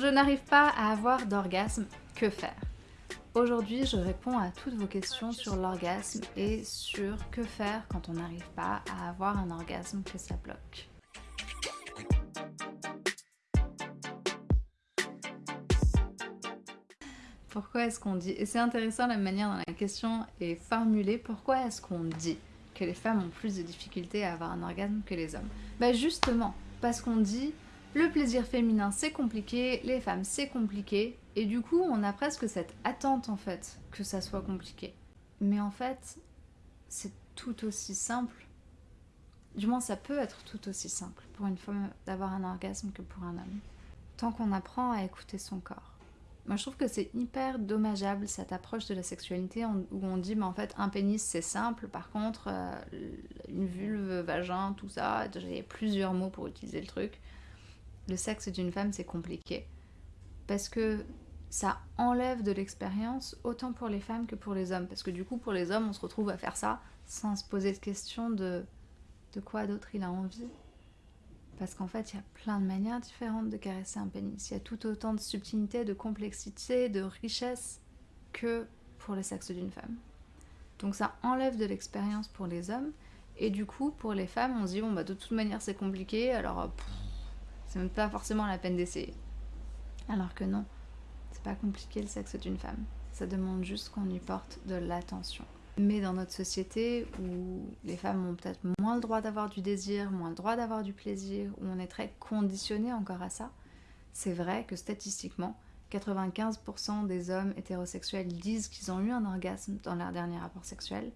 Je n'arrive pas à avoir d'orgasme, que faire? Aujourd'hui, je réponds à toutes vos questions sur l'orgasme et sur que faire quand on n'arrive pas à avoir un orgasme que ça bloque. Pourquoi est-ce qu'on dit Et c'est intéressant la manière dont la question est formulée. Pourquoi est-ce qu'on dit que les femmes ont plus de difficultés à avoir un orgasme que les hommes? Bah justement, parce qu'on dit le plaisir féminin c'est compliqué, les femmes c'est compliqué, et du coup on a presque cette attente en fait que ça soit compliqué. Mais en fait, c'est tout aussi simple. Du moins ça peut être tout aussi simple pour une femme d'avoir un orgasme que pour un homme. Tant qu'on apprend à écouter son corps. Moi je trouve que c'est hyper dommageable cette approche de la sexualité où on dit mais en fait un pénis c'est simple, par contre euh, une vulve, vagin, tout ça, a plusieurs mots pour utiliser le truc le sexe d'une femme c'est compliqué. Parce que ça enlève de l'expérience autant pour les femmes que pour les hommes. Parce que du coup pour les hommes on se retrouve à faire ça sans se poser de question de, de quoi d'autre il a envie. Parce qu'en fait il y a plein de manières différentes de caresser un pénis. Il y a tout autant de subtilité, de complexité, de richesse que pour le sexe d'une femme. Donc ça enlève de l'expérience pour les hommes. Et du coup, pour les femmes, on se dit, bon, bah, de toute manière, c'est compliqué, alors c'est même pas forcément la peine d'essayer. Alors que non, c'est pas compliqué le sexe d'une femme. Ça demande juste qu'on y porte de l'attention. Mais dans notre société où les femmes ont peut-être moins le droit d'avoir du désir, moins le droit d'avoir du plaisir, où on est très conditionné encore à ça, c'est vrai que statistiquement, 95% des hommes hétérosexuels disent qu'ils ont eu un orgasme dans leur dernier rapport sexuel,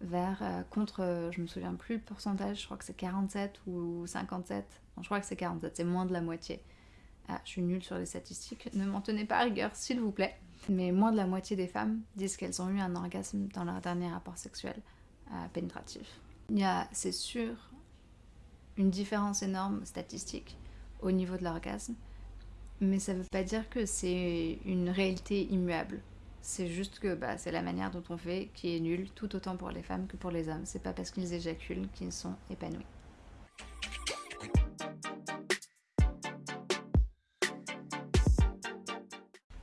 vers euh, contre, euh, je me souviens plus le pourcentage, je crois que c'est 47 ou 57 je crois que c'est 47, c'est moins de la moitié. Ah, je suis nulle sur les statistiques, ne m'en tenez pas à rigueur, s'il vous plaît. Mais moins de la moitié des femmes disent qu'elles ont eu un orgasme dans leur dernier rapport sexuel euh, pénétratif. Il y a, c'est sûr, une différence énorme statistique au niveau de l'orgasme, mais ça ne veut pas dire que c'est une réalité immuable. C'est juste que bah, c'est la manière dont on fait qui est nulle, tout autant pour les femmes que pour les hommes. C'est pas parce qu'ils éjaculent qu'ils sont épanouis.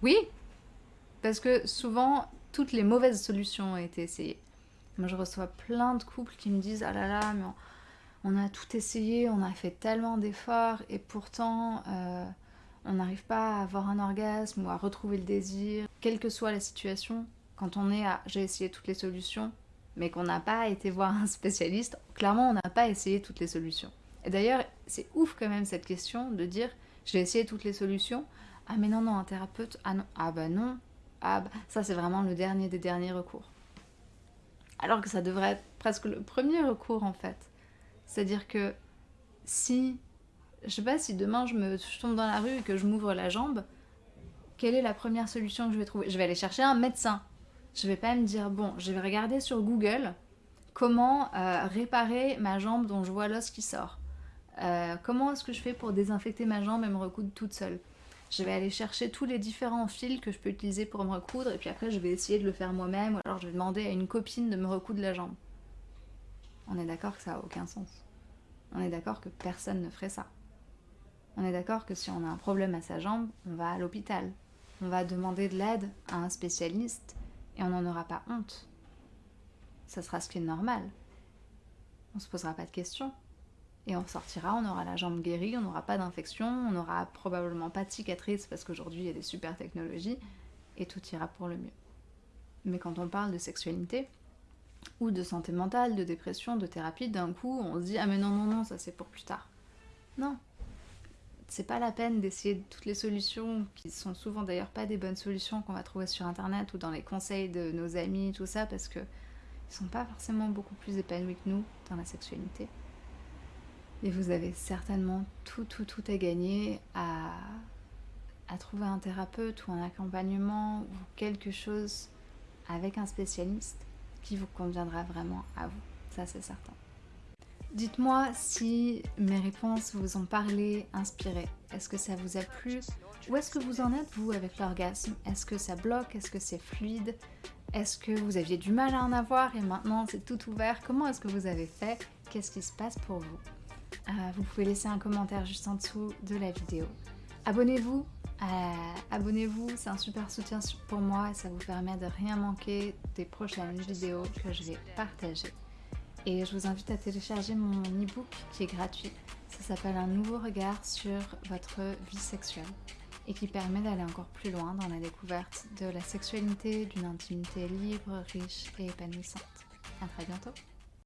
Oui, parce que souvent, toutes les mauvaises solutions ont été essayées. Moi, je reçois plein de couples qui me disent « Ah là là, mais on, a tout essayé, on a fait tellement d'efforts, et pourtant, euh, on n'arrive pas à avoir un orgasme ou à retrouver le désir. » Quelle que soit la situation, quand on est à « J'ai essayé toutes les solutions », mais qu'on n'a pas été voir un spécialiste, clairement, on n'a pas essayé toutes les solutions. Et d'ailleurs, c'est ouf quand même cette question de dire « J'ai essayé toutes les solutions », ah mais non, non, un thérapeute, ah non, ah bah non, ah bah, ça c'est vraiment le dernier des derniers recours. Alors que ça devrait être presque le premier recours en fait. C'est-à-dire que si, je sais pas, si demain je, me, tombe dans la rue et que je m'ouvre la jambe, quelle est la première solution que je vais trouver? Je vais aller chercher un médecin. Je vais pas me dire, bon, je vais regarder sur Google comment euh, réparer ma jambe dont je vois l'os qui sort. Euh, comment est-ce que je fais pour désinfecter ma jambe et me recoudre toute seule? Je vais aller chercher tous les différents fils que je peux utiliser pour me recoudre et puis après je vais essayer de le faire moi-même ou alors je vais demander à une copine de me recoudre la jambe. On est d'accord que ça n'a aucun sens. On est d'accord que personne ne ferait ça. On est d'accord que si on a un problème à sa jambe, on va à l'hôpital. On va demander de l'aide à un spécialiste et on n'en aura pas honte. Ça sera ce qui est normal. On se posera pas de questions et on sortira, on aura la jambe guérie, on n'aura pas d'infection, on n'aura probablement pas de cicatrice parce qu'aujourd'hui il y a des super technologies et tout ira pour le mieux. Mais quand on parle de sexualité ou de santé mentale, de dépression, de thérapie, d'un coup on se dit ah mais non non non ça c'est pour plus tard. Non, c'est pas la peine d'essayer toutes les solutions qui sont souvent d'ailleurs pas des bonnes solutions qu'on va trouver sur internet ou dans les conseils de nos amis tout ça parce que ils sont pas forcément beaucoup plus épanouis que nous dans la sexualité. Et vous avez certainement tout, tout, tout à gagner à, à trouver un thérapeute ou un accompagnement ou quelque chose avec un spécialiste qui vous conviendra vraiment à vous. Ça, c'est certain. Dites-moi si mes réponses vous ont parlé, inspiré. Est-ce que ça vous a plu? Où est-ce que vous en êtes, vous, avec l'orgasme? Est-ce que ça bloque? Est-ce que c'est fluide? Est-ce que vous aviez du mal à en avoir et maintenant c'est tout ouvert? Comment est-ce que vous avez fait? Qu'est-ce qui se passe pour vous? Euh, vous pouvez laisser un commentaire juste en dessous de la vidéo. Abonnez-vous abonnez-vous, c'est un super soutien pour moi. Et ça vous permet de rien manquer des prochaines vidéos que je vais partager. Et je vous invite à télécharger mon e-book qui est gratuit. Ça s'appelle Un nouveau regard sur votre vie sexuelle et qui permet d'aller encore plus loin dans la découverte de la sexualité, d'une intimité libre, riche et épanouissante. A très bientôt